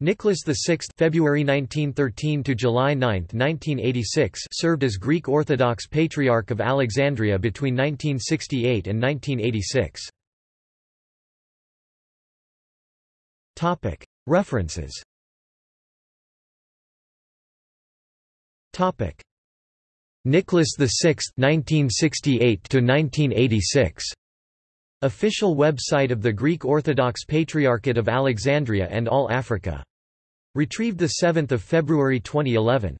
Nicholas VI February 1913 to July 9, 1986 served as Greek Orthodox Patriarch of Alexandria between 1968 and 1986. Topic References Topic Nicholas VI 1968 to 1986 Official website of the Greek Orthodox Patriarchate of Alexandria and All Africa. Retrieved 7 February 2011.